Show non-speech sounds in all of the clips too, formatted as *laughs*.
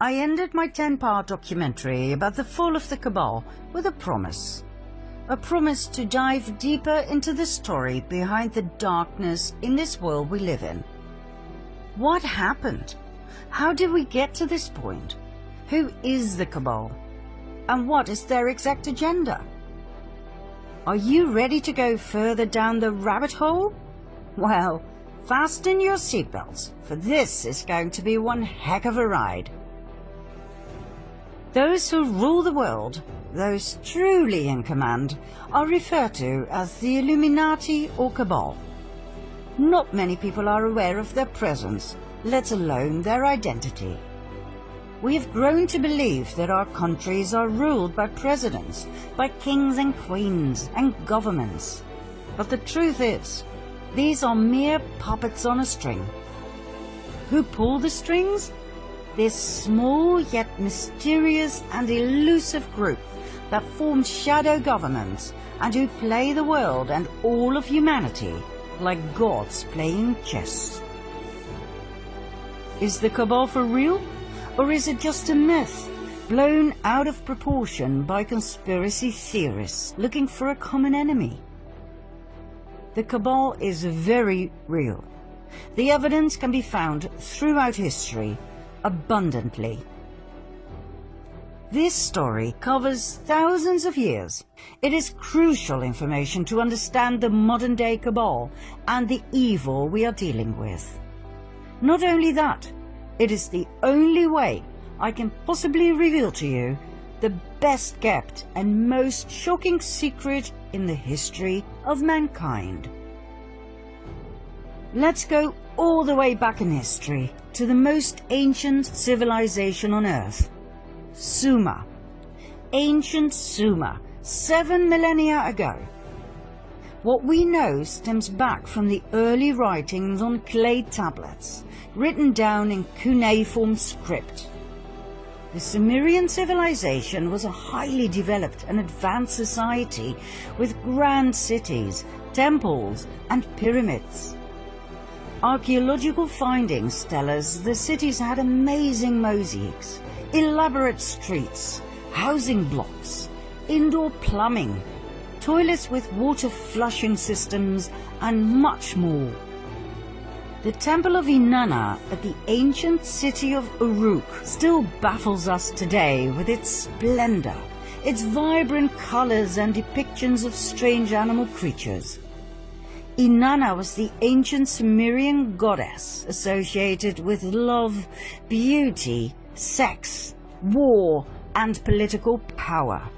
I ended my 10-part documentary about the fall of the Cabal with a promise. A promise to dive deeper into the story behind the darkness in this world we live in. What happened? How did we get to this point? Who is the Cabal? And what is their exact agenda? Are you ready to go further down the rabbit hole? Well, fasten your seatbelts, for this is going to be one heck of a ride. Those who rule the world, those truly in command, are referred to as the Illuminati or Cabal. Not many people are aware of their presence, let alone their identity. We have grown to believe that our countries are ruled by presidents, by kings and queens and governments. But the truth is, these are mere puppets on a string. Who pull the strings? This small yet mysterious and elusive group that forms shadow governments and who play the world and all of humanity like gods playing chess. Is the Cabal for real? Or is it just a myth, blown out of proportion by conspiracy theorists looking for a common enemy? The Cabal is very real. The evidence can be found throughout history, abundantly. This story covers thousands of years. It is crucial information to understand the modern day cabal and the evil we are dealing with. Not only that, it is the only way I can possibly reveal to you the best kept and most shocking secret in the history of mankind. Let's go all the way back in history to the most ancient civilization on earth, Sumer. Ancient Sumer, seven millennia ago. What we know stems back from the early writings on clay tablets, written down in cuneiform script. The Sumerian civilization was a highly developed and advanced society with grand cities, temples and pyramids. Archaeological findings tell us the cities had amazing mosaics, elaborate streets, housing blocks, indoor plumbing, toilets with water flushing systems and much more. The temple of Inanna at the ancient city of Uruk still baffles us today with its splendor, its vibrant colors and depictions of strange animal creatures. Inanna was the ancient Sumerian goddess associated with love, beauty, sex, war, and political power.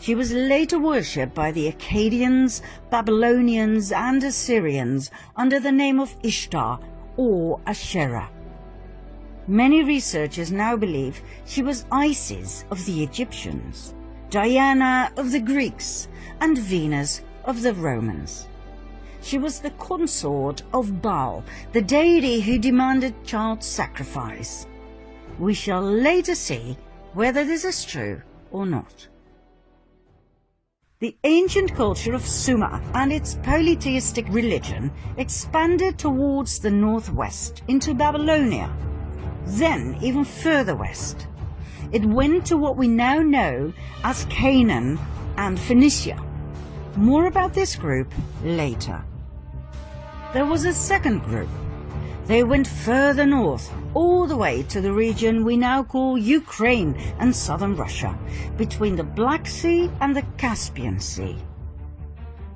She was later worshipped by the Akkadians, Babylonians and Assyrians under the name of Ishtar or Asherah. Many researchers now believe she was Isis of the Egyptians, Diana of the Greeks and Venus of the Romans. She was the consort of Baal, the deity who demanded child sacrifice. We shall later see whether this is true or not. The ancient culture of Sumer and its polytheistic religion expanded towards the northwest into Babylonia, then even further west. It went to what we now know as Canaan and Phoenicia. More about this group later. There was a second group they went further north, all the way to the region we now call Ukraine and southern Russia, between the Black Sea and the Caspian Sea.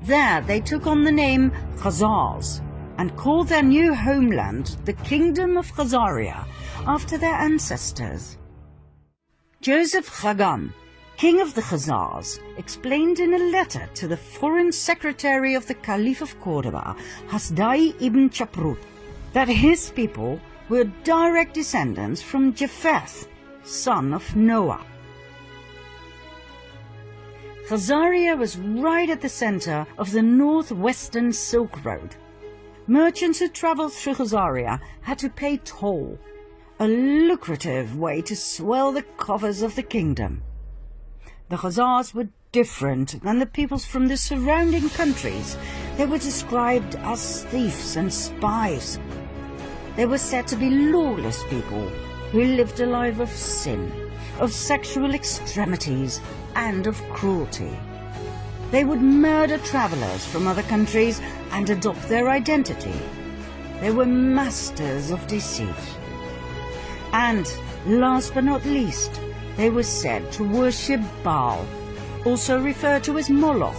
There they took on the name Khazars and called their new homeland the Kingdom of Khazaria after their ancestors. Joseph Chagan, king of the Khazars, explained in a letter to the foreign secretary of the Caliph of Cordoba, Hasdai ibn Shaprut, that his people were direct descendants from Japheth, son of Noah. Khazaria was right at the center of the northwestern Silk Road. Merchants who traveled through Khazaria had to pay toll, a lucrative way to swell the coffers of the kingdom. The Khazars were different than the peoples from the surrounding countries. They were described as thieves and spies they were said to be lawless people, who lived a life of sin, of sexual extremities, and of cruelty. They would murder travelers from other countries and adopt their identity. They were masters of deceit. And, last but not least, they were said to worship Baal, also referred to as Moloch,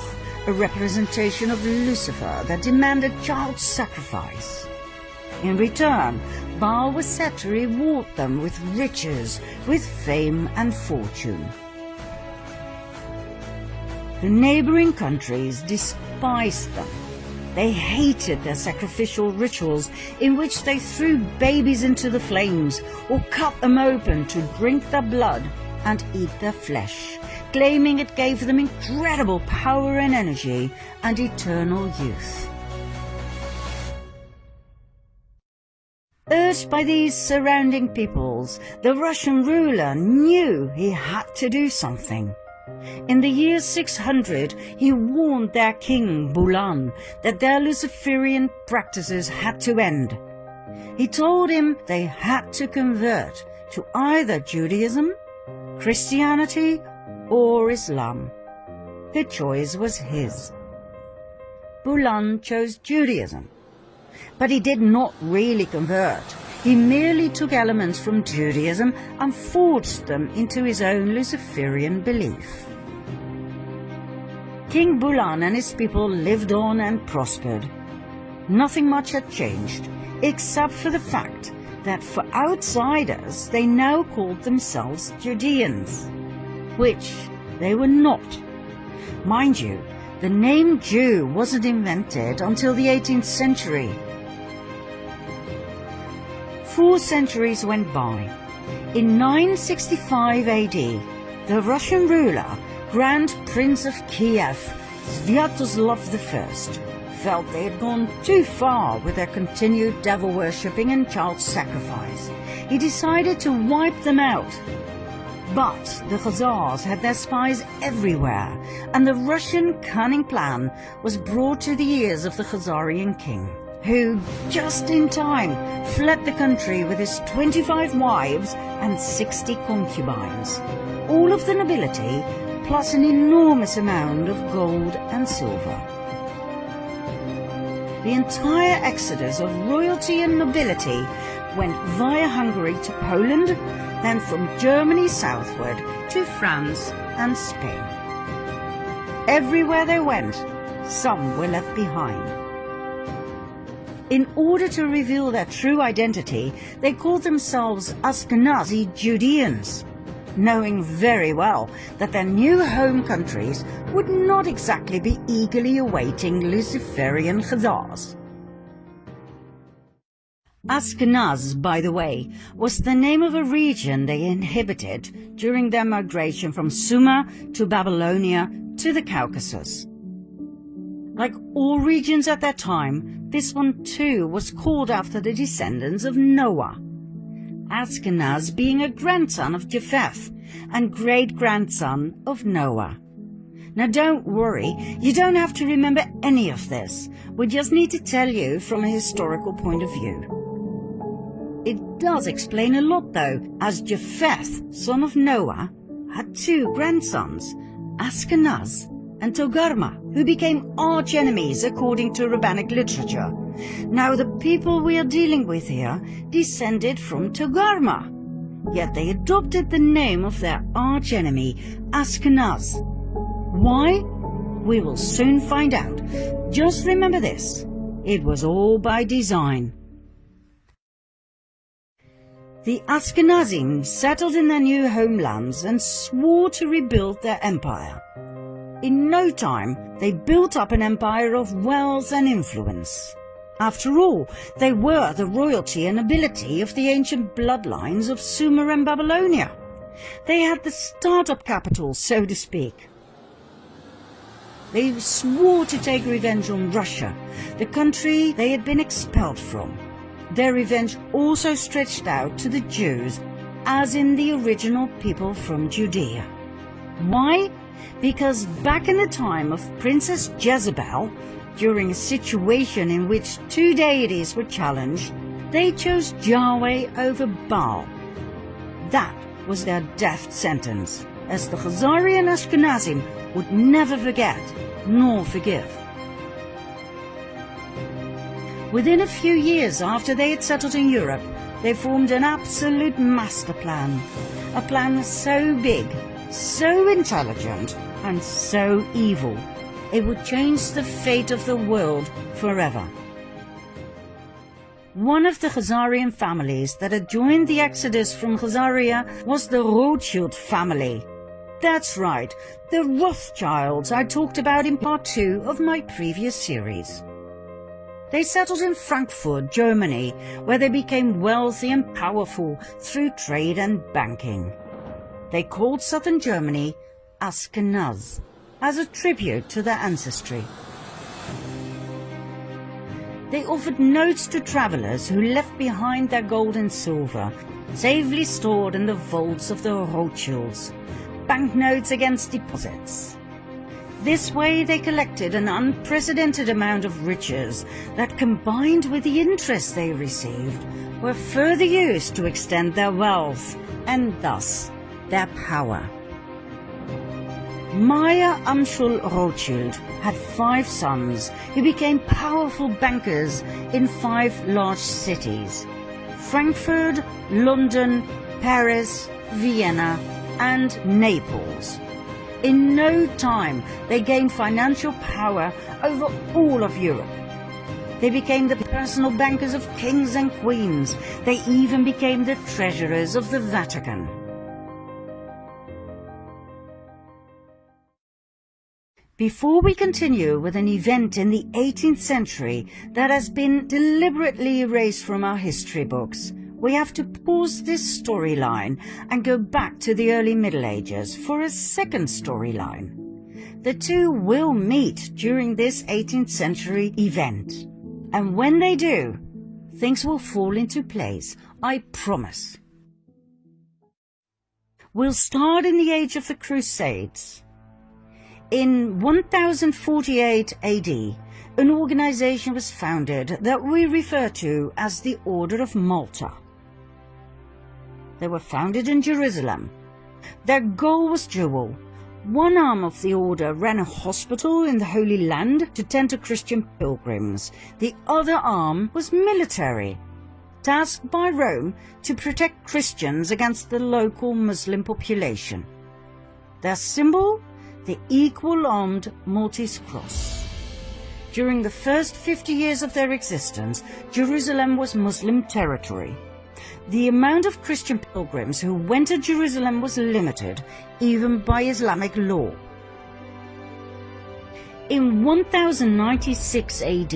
a representation of Lucifer that demanded child sacrifice. In return, Baal was said to reward them with riches, with fame and fortune. The neighboring countries despised them. They hated their sacrificial rituals in which they threw babies into the flames or cut them open to drink their blood and eat their flesh, claiming it gave them incredible power and energy and eternal youth. Urged by these surrounding peoples, the Russian ruler knew he had to do something. In the year 600, he warned their king, Bulan, that their Luciferian practices had to end. He told him they had to convert to either Judaism, Christianity, or Islam. The choice was his. Bulan chose Judaism. But he did not really convert. He merely took elements from Judaism and forged them into his own Luciferian belief. King Bulan and his people lived on and prospered. Nothing much had changed, except for the fact that for outsiders they now called themselves Judeans, which they were not. Mind you, the name Jew wasn't invented until the 18th century Four centuries went by. In 965 AD, the Russian ruler, Grand Prince of Kiev, Sviatoslav I, felt they had gone too far with their continued devil worshipping and child sacrifice. He decided to wipe them out. But the Khazars had their spies everywhere, and the Russian cunning plan was brought to the ears of the Khazarian king who, just in time, fled the country with his 25 wives and 60 concubines, all of the nobility, plus an enormous amount of gold and silver. The entire exodus of royalty and nobility went via Hungary to Poland, then from Germany southward to France and Spain. Everywhere they went, some were left behind. In order to reveal their true identity, they called themselves Ashkenazi Judeans, knowing very well that their new home countries would not exactly be eagerly awaiting Luciferian Khazars. Ashkenaz, by the way, was the name of a region they inhabited during their migration from Sumer to Babylonia to the Caucasus. Like all regions at that time, this one too was called after the descendants of Noah. Ashkenaz being a grandson of Japheth and great-grandson of Noah. Now don't worry, you don't have to remember any of this. We just need to tell you from a historical point of view. It does explain a lot though, as Japheth, son of Noah, had two grandsons, Ashkenaz and Togarma, who became arch-enemies according to rabbinic literature. Now the people we are dealing with here descended from Togarma, yet they adopted the name of their arch-enemy, Ashkenaz. Why? We will soon find out. Just remember this, it was all by design. The Ashkenazim settled in their new homelands and swore to rebuild their empire. In no time, they built up an empire of wealth and influence. After all, they were the royalty and nobility of the ancient bloodlines of Sumer and Babylonia. They had the startup capital, so to speak. They swore to take revenge on Russia, the country they had been expelled from. Their revenge also stretched out to the Jews, as in the original people from Judea. Why? because back in the time of Princess Jezebel, during a situation in which two deities were challenged, they chose Yahweh over Baal. That was their death sentence, as the Khazarian Ashkenazim would never forget nor forgive. Within a few years after they had settled in Europe, they formed an absolute master plan. A plan so big, so intelligent, and so evil, it would change the fate of the world forever. One of the Khazarian families that had joined the exodus from Khazaria was the Rothschild family. That's right, the Rothschilds I talked about in part 2 of my previous series. They settled in Frankfurt, Germany, where they became wealthy and powerful through trade and banking. They called southern Germany Ashkenaz, as a tribute to their ancestry. They offered notes to travellers who left behind their gold and silver, safely stored in the vaults of the Rothschilds, banknotes against deposits. This way they collected an unprecedented amount of riches that combined with the interest they received were further used to extend their wealth and thus their power. Meyer Amschel Rothschild had five sons who became powerful bankers in five large cities Frankfurt, London, Paris, Vienna and Naples. In no time they gained financial power over all of Europe. They became the personal bankers of kings and queens. They even became the treasurers of the Vatican. Before we continue with an event in the 18th century that has been deliberately erased from our history books, we have to pause this storyline and go back to the early Middle Ages for a second storyline. The two will meet during this 18th century event. And when they do, things will fall into place, I promise. We'll start in the age of the Crusades. In 1048 AD, an organization was founded that we refer to as the Order of Malta. They were founded in Jerusalem. Their goal was dual. One arm of the order ran a hospital in the Holy Land to tend to Christian pilgrims. The other arm was military, tasked by Rome to protect Christians against the local Muslim population. Their symbol the equal-armed Maltese cross. During the first 50 years of their existence, Jerusalem was Muslim territory. The amount of Christian pilgrims who went to Jerusalem was limited, even by Islamic law. In 1096 AD,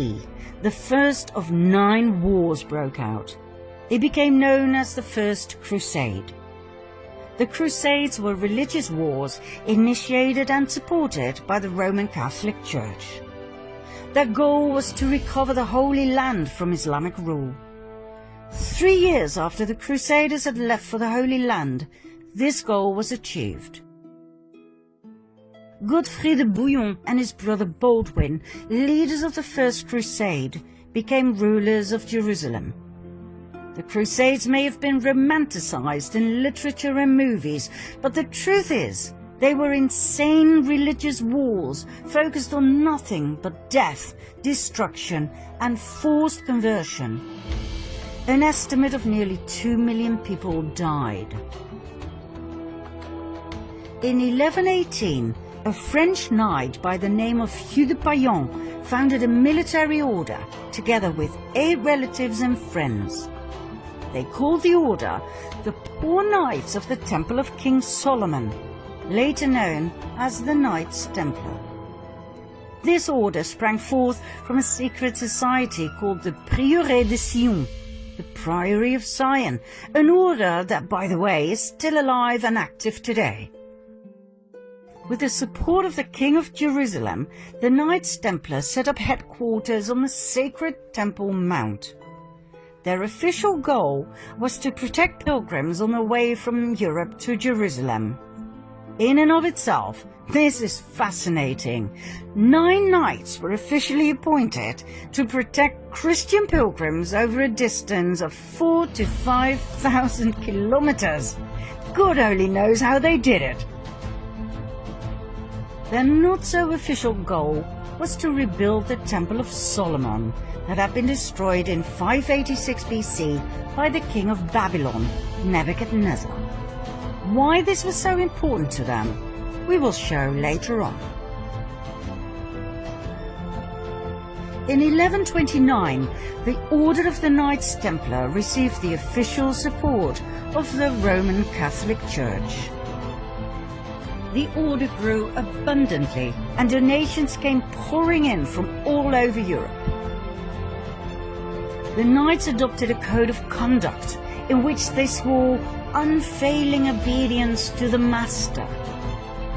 the first of nine wars broke out. It became known as the First Crusade. The Crusades were religious wars initiated and supported by the Roman Catholic Church. Their goal was to recover the Holy Land from Islamic rule. Three years after the Crusaders had left for the Holy Land, this goal was achieved. Godfrey de Bouillon and his brother Baldwin, leaders of the First Crusade, became rulers of Jerusalem. The Crusades may have been romanticized in literature and movies, but the truth is, they were insane religious wars focused on nothing but death, destruction and forced conversion. An estimate of nearly 2 million people died. In 1118, a French knight by the name of Hugh de Payens founded a military order together with eight relatives and friends. They called the order the Poor Knights of the Temple of King Solomon, later known as the Knights Templar. This order sprang forth from a secret society called the Prieuré de Sion, the Priory of Zion, an order that, by the way, is still alive and active today. With the support of the King of Jerusalem, the Knights Templar set up headquarters on the sacred Temple Mount. Their official goal was to protect pilgrims on the way from Europe to Jerusalem. In and of itself, This is fascinating. Nine knights were officially appointed to protect Christian pilgrims over a distance of four to five thousand kilometers. God only knows how they did it. Their not-so-official goal was to rebuild the Temple of Solomon that had been destroyed in 586 BC by the king of Babylon, Nebuchadnezzar. Why this was so important to them we will show later on. In 1129, the Order of the Knights Templar received the official support of the Roman Catholic Church. The order grew abundantly and donations came pouring in from all over Europe. The Knights adopted a code of conduct in which they swore unfailing obedience to the Master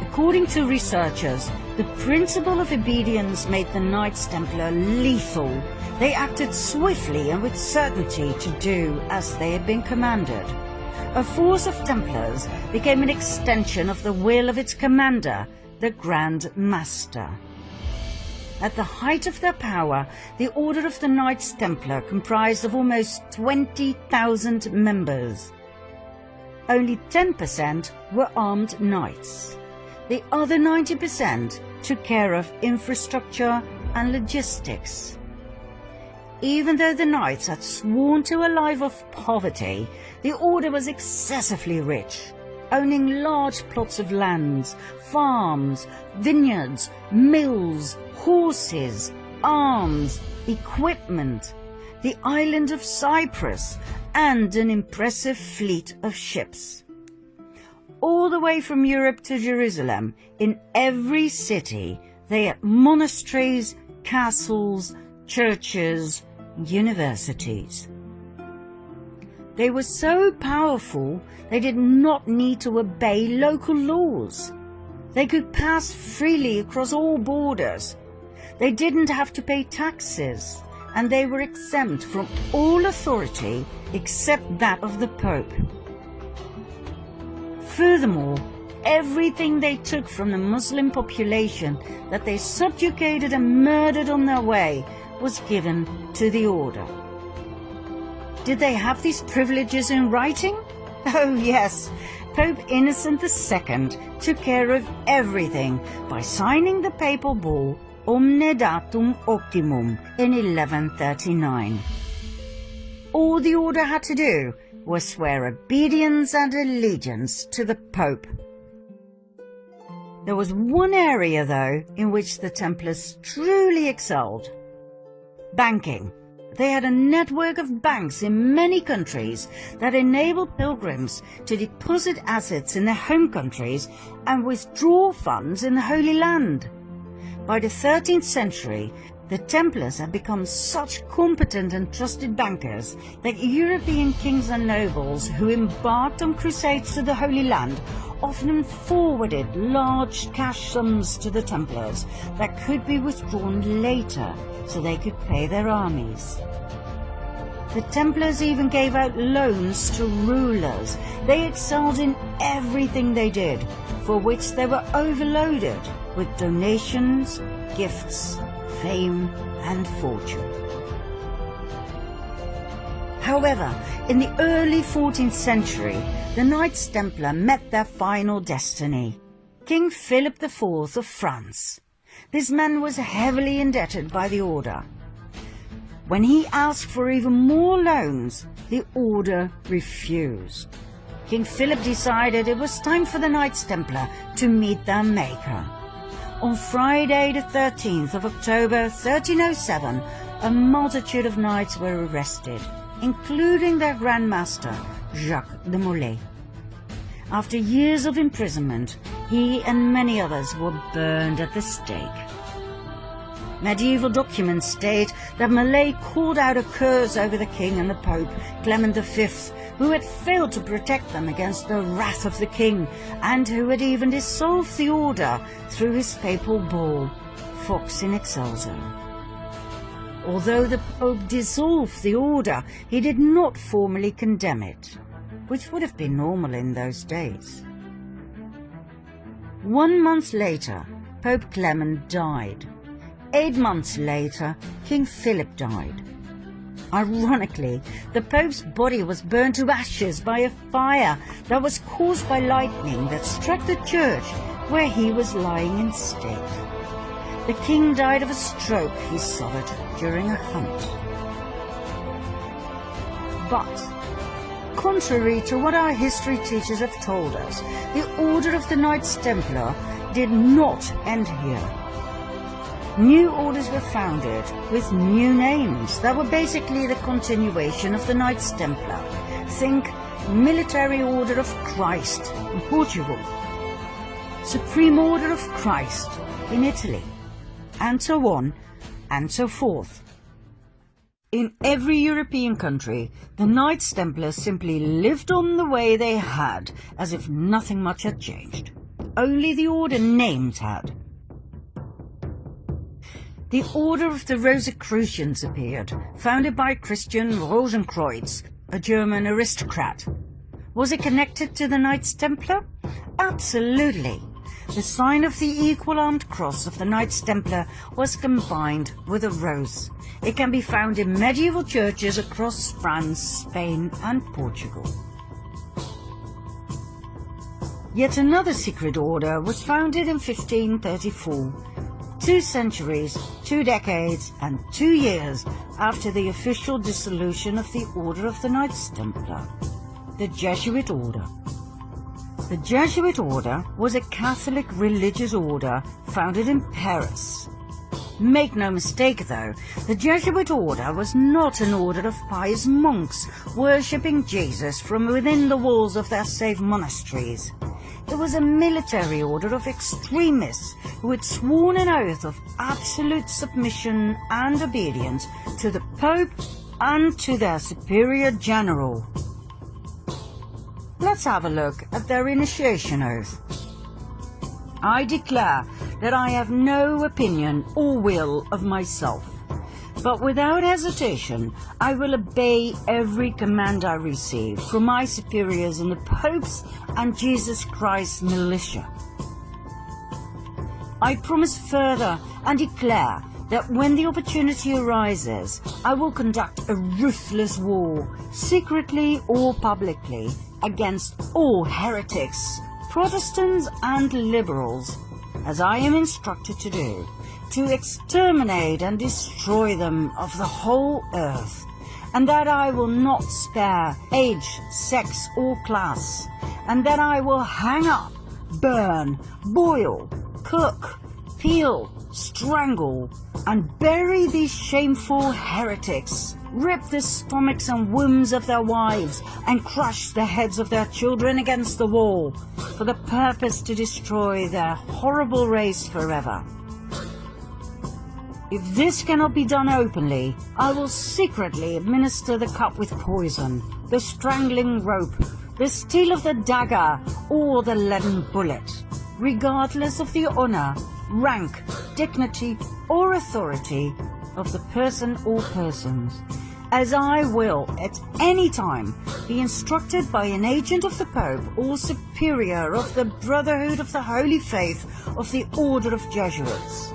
According to researchers, the principle of obedience made the Knights Templar lethal. They acted swiftly and with certainty to do as they had been commanded. A force of Templars became an extension of the will of its commander, the Grand Master. At the height of their power, the Order of the Knights Templar comprised of almost 20,000 members. Only 10% were armed knights. The other 90% took care of infrastructure and logistics. Even though the knights had sworn to a life of poverty, the order was excessively rich, owning large plots of lands, farms, vineyards, mills, horses, arms, equipment, the island of Cyprus, and an impressive fleet of ships all the way from Europe to Jerusalem, in every city, they had monasteries, castles, churches, universities. They were so powerful they did not need to obey local laws. They could pass freely across all borders. They didn't have to pay taxes and they were exempt from all authority except that of the Pope. Furthermore, everything they took from the Muslim population that they subjugated and murdered on their way was given to the order. Did they have these privileges in writing? *laughs* Oh yes, Pope Innocent II took care of everything by signing the papal bull Omne Datum Optimum in 1139. All the order had to do was swear obedience and allegiance to the Pope. There was one area, though, in which the Templars truly excelled. Banking. They had a network of banks in many countries that enabled pilgrims to deposit assets in their home countries and withdraw funds in the Holy Land. By the 13th century, the Templars had become such competent and trusted bankers that European kings and nobles who embarked on crusades to the Holy Land often forwarded large cash sums to the Templars that could be withdrawn later so they could pay their armies. The Templars even gave out loans to rulers. They excelled in everything they did, for which they were overloaded with donations, gifts fame and fortune. However, in the early 14th century, the Knights Templar met their final destiny. King Philip IV of France. This man was heavily indebted by the order. When he asked for even more loans, the order refused. King Philip decided it was time for the Knights Templar to meet their maker. On Friday the 13th of October 1307, a multitude of knights were arrested, including their Grand Master, Jacques de Molay. After years of imprisonment, he and many others were burned at the stake. Medieval documents state that Molay called out a curse over the king and the pope, Clement V, who had failed to protect them against the wrath of the king, and who had even dissolved the order through his papal bull, Vox in Excelsis. Although the Pope dissolved the order, he did not formally condemn it, which would have been normal in those days. One month later, Pope Clement died. Eight months later, King Philip died. Ironically, the Pope's body was burned to ashes by a fire that was caused by lightning that struck the church where he was lying in state. The king died of a stroke he suffered during a hunt. But, contrary to what our history teachers have told us, the Order of the Knights Templar did not end here. New orders were founded with new names that were basically the continuation of the Knights Templar. Think Military Order of Christ in Portugal, Supreme Order of Christ in Italy, and so on and so forth. In every European country, the Knights Templar simply lived on the way they had, as if nothing much had changed. Only the order names had. The Order of the Rosicrucians appeared, founded by Christian Rosenkreuz, a German aristocrat. Was it connected to the Knights Templar? Absolutely. The sign of the equal armed cross of the Knights Templar was combined with a rose. It can be found in medieval churches across France, Spain and Portugal. Yet another secret order was founded in 1534, two centuries, two decades and two years after the official dissolution of the Order of the Knights Templar, the Jesuit Order. The Jesuit order was a Catholic religious order founded in Paris. Make no mistake though, the Jesuit order was not an order of pious monks worshipping Jesus from within the walls of their safe monasteries. It was a military order of extremists who had sworn an oath of absolute submission and obedience to the Pope and to their superior general. Let's have a look at their initiation oath. I declare that I have no opinion or will of myself, but without hesitation I will obey every command I receive from my superiors in the Pope's and Jesus Christ's militia. I promise further and declare that when the opportunity arises, I will conduct a ruthless war, secretly or publicly, against all heretics, Protestants and liberals, as I am instructed to do, to exterminate and destroy them of the whole earth, and that I will not spare age, sex or class, and that I will hang up, burn, boil, cook, peel, strangle, and bury these shameful heretics rip the stomachs and wombs of their wives, and crush the heads of their children against the wall, for the purpose to destroy their horrible race forever. If this cannot be done openly, I will secretly administer the cup with poison, the strangling rope, the steel of the dagger, or the leaden bullet, regardless of the honour, rank, dignity, or authority of the person or persons, as I will at any time be instructed by an agent of the Pope or superior of the Brotherhood of the Holy Faith of the Order of Jesuits.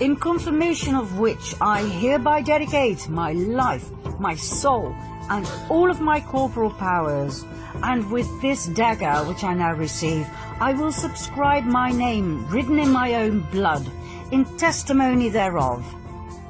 In confirmation of which I hereby dedicate my life, my soul, and all of my corporal powers, and with this dagger which I now receive, I will subscribe my name written in my own blood, in testimony thereof,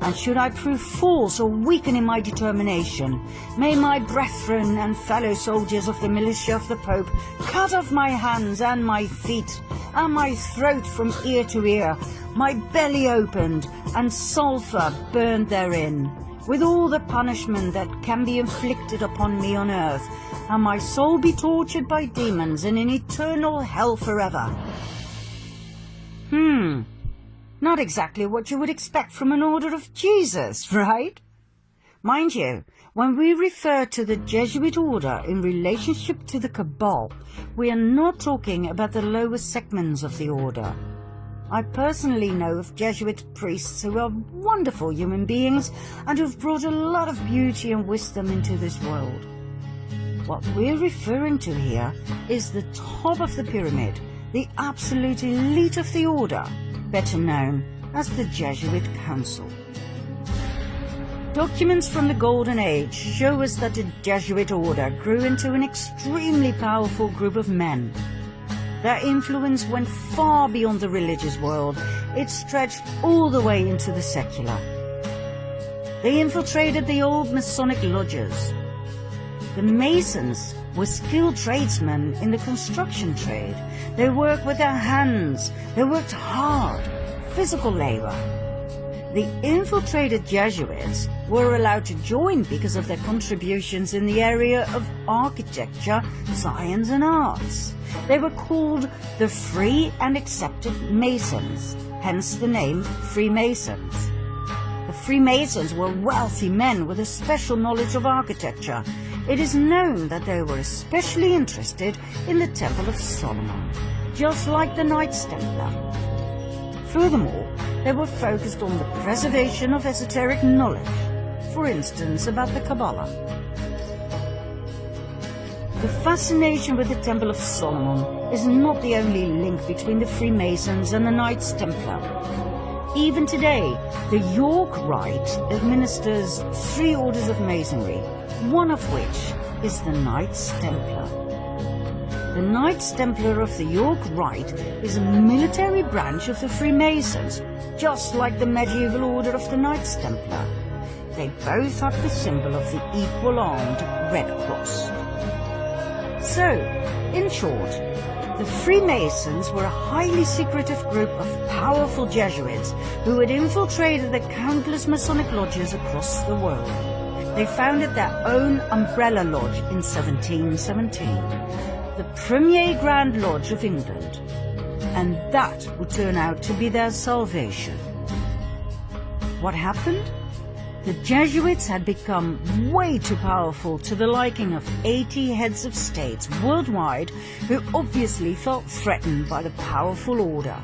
and should I prove false or weaken in my determination, may my brethren and fellow soldiers of the militia of the Pope cut off my hands and my feet, and my throat from ear to ear, my belly opened, and sulphur burned therein, with all the punishment that can be inflicted upon me on earth, and my soul be tortured by demons in an eternal hell forever. Hmm, not exactly what you would expect from an order of Jesus, right? Mind you, when we refer to the Jesuit order in relationship to the Cabal, we are not talking about the lower segments of the order. I personally know of Jesuit priests who are wonderful human beings and who've brought a lot of beauty and wisdom into this world. What we're referring to here is the top of the pyramid, the absolute elite of the order, better known as the Jesuit Council. Documents from the Golden Age show us that the Jesuit order grew into an extremely powerful group of men. Their influence went far beyond the religious world, it stretched all the way into the secular. They infiltrated the old Masonic lodges. The Masons were skilled tradesmen in the construction trade. They worked with their hands, they worked hard, physical labor. The infiltrated Jesuits were allowed to join because of their contributions in the area of architecture, science and arts. They were called the Free and Accepted Masons, hence the name Freemasons. The Freemasons were wealthy men with a special knowledge of architecture. It is known that they were especially interested in the Temple of Solomon, just like the Knights Templar. Furthermore, they were focused on the preservation of esoteric knowledge, for instance about the Kabbalah. The fascination with the Temple of Solomon is not the only link between the Freemasons and the Knights Templar. Even today, the York Rite administers three orders of Masonry, one of which is the Knights Templar. The Knights Templar of the York Rite is a military branch of the Freemasons, just like the medieval order of the Knights Templar. They both have the symbol of the equal-armed Red Cross. So, in short, the Freemasons were a highly secretive group of powerful Jesuits who had infiltrated the countless Masonic lodges across the world. They founded their own umbrella lodge in 1717 the Premier Grand Lodge of England, and that would turn out to be their salvation. What happened? The Jesuits had become way too powerful to the liking of 80 heads of states worldwide who obviously felt threatened by the powerful order.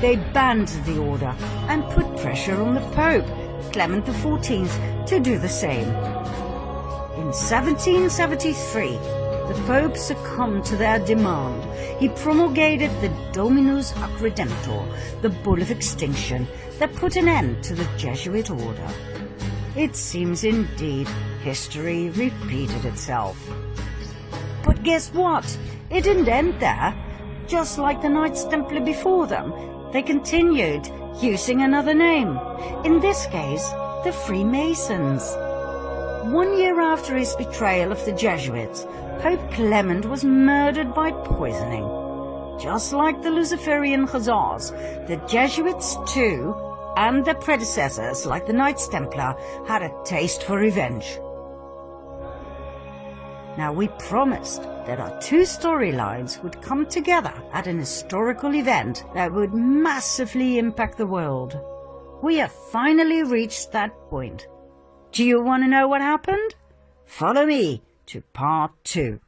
They banned the order and put pressure on the Pope, Clement XIV, to do the same. In 1773, the Pope succumbed to their demand. He promulgated the Dominus ac Redemptor, the Bull of Extinction, that put an end to the Jesuit order. It seems indeed history repeated itself. But guess what? It didn't end there. Just like the Knights Templar before them, they continued using another name. In this case, the Freemasons. One year after his betrayal of the Jesuits, Pope Clement was murdered by poisoning. Just like the Luciferian Khazars, the Jesuits too, and their predecessors like the Knights Templar, had a taste for revenge. Now we promised that our two storylines would come together at an historical event that would massively impact the world. We have finally reached that point. Do you want to know what happened? Follow me to part two.